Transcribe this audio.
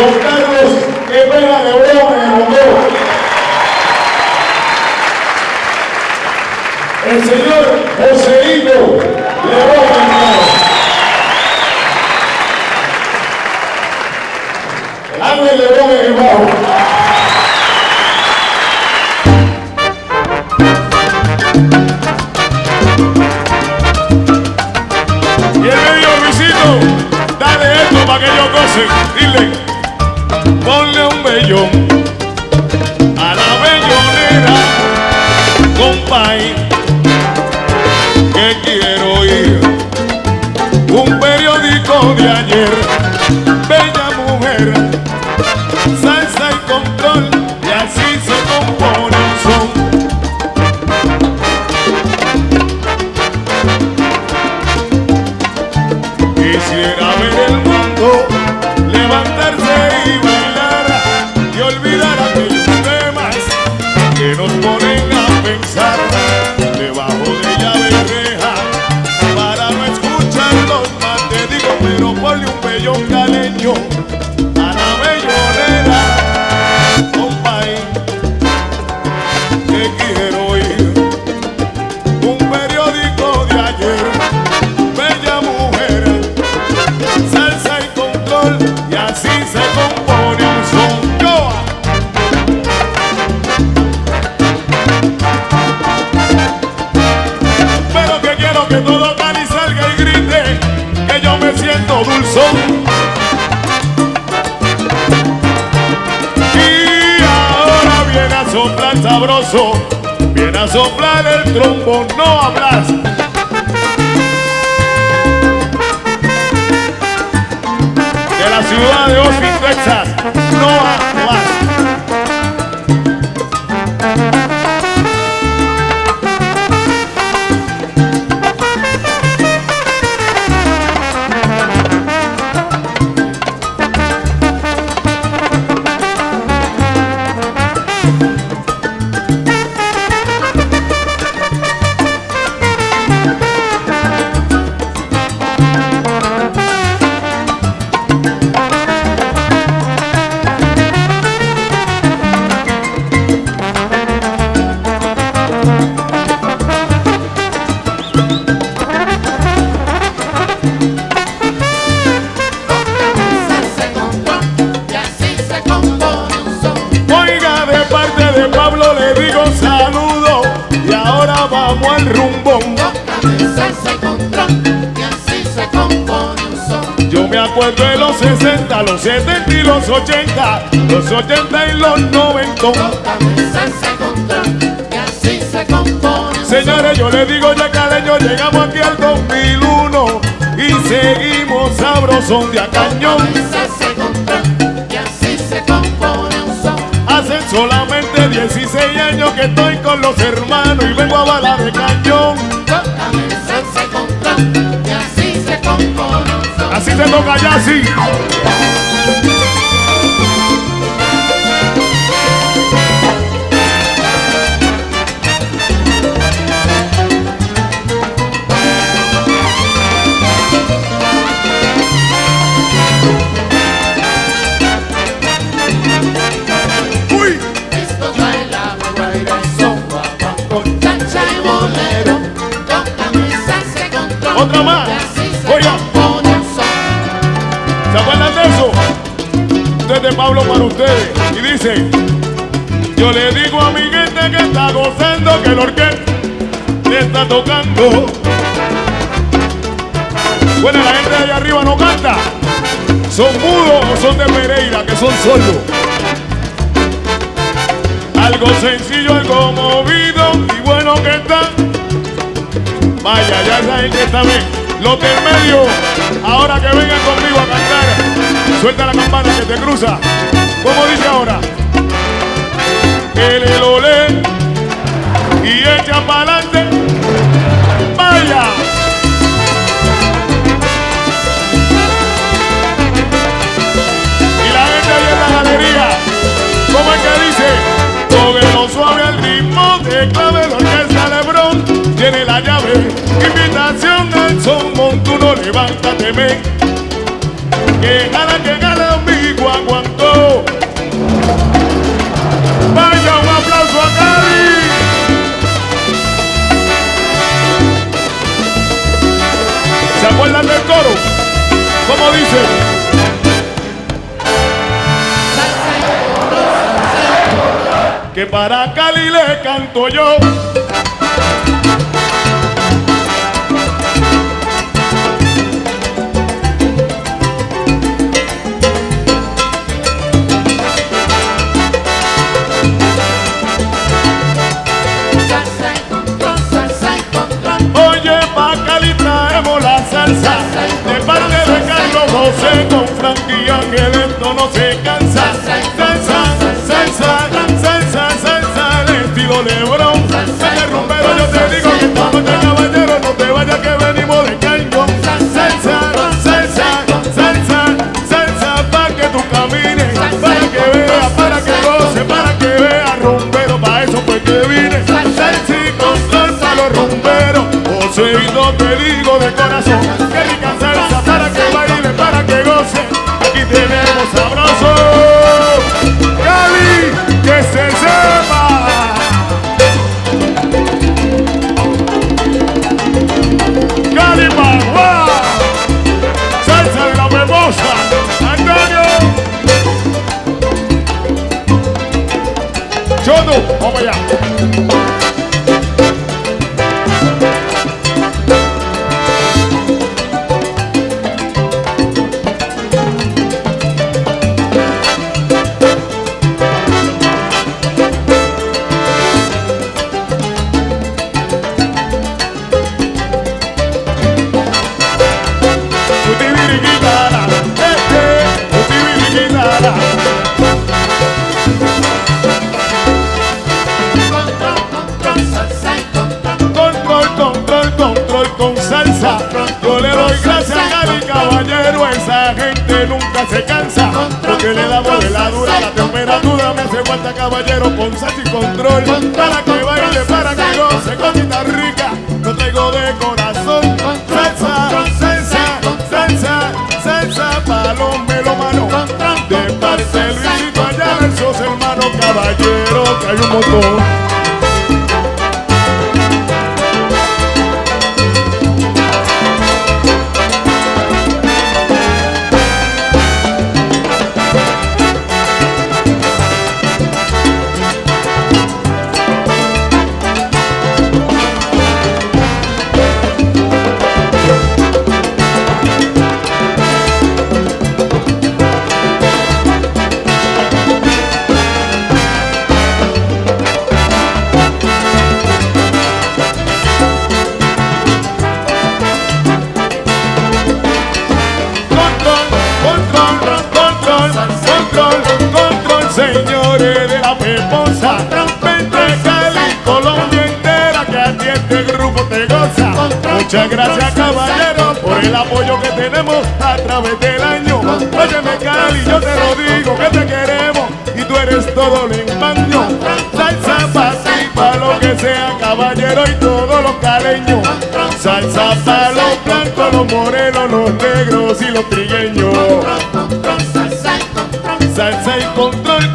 Don Carlos Epera Lebrón en el bombeo. El señor Joseito Lebrón en. Ángel Lebrón en el bajo. Y el medio Luisito, dale esto para que ellos gocen. Dile, ponle un bellón a la bellonera, compay, que quiero ir. Un periódico de ayer, bella mujer, salsa y control, que nos ponen que todo Cali salga y grite que yo me siento dulzón. Y ahora viene a soplar sabroso, viene a soplar el trombo, no hablas. de la ciudad de Austin, Texas, Pablo le digo saludo y ahora vamos al rumbón. Yo me acuerdo de los 60, los 70 y los 80, los 80 y los 90. Cabeza se control y así se compone un son. Señores, yo le digo ya caleño, llegamos aquí al 2001 y seguimos sabrosón de a cañón. Hacen solamente 16 años que estoy con los hermanos y vengo a bala de cañón. Cabeza se control y así se son. Así se toca ya, sí. Otra más. Y así se Oiga. ¿se acuerdan de eso? Esto es de Pablo para ustedes. Y dice, yo le digo a mi gente que está gozando que el orquesta le está tocando. Bueno, la gente de allá arriba no canta. ¿Son mudos o son de Pereira, que son sordos? Algo sencillo, algo movido y bueno que está. Vaya, ya esa gente está bien. Los del medio, ahora que vengan conmigo a cantar, suelta la campana que te cruza. Levántate, men. Que gana, que gana, amigo. aguantó. Vaya un aplauso a Cali. ¿Se acuerdan del coro? ¿Cómo dice? Que para Cali le canto yo. Nunca se cansa. Porque le damos de la dura la temperatura. Me hace falta, caballero, con y control. Para que baile, para que Muchas gracias caballero por el apoyo que tenemos a través del año. Óyeme Cali, yo te lo digo que te queremos y tú eres todo lo embaño. Salsa para ti, para lo que sea caballero y todos los caleños. Salsa para los blancos, los morenos, los negros y los trigueños. Salsa y control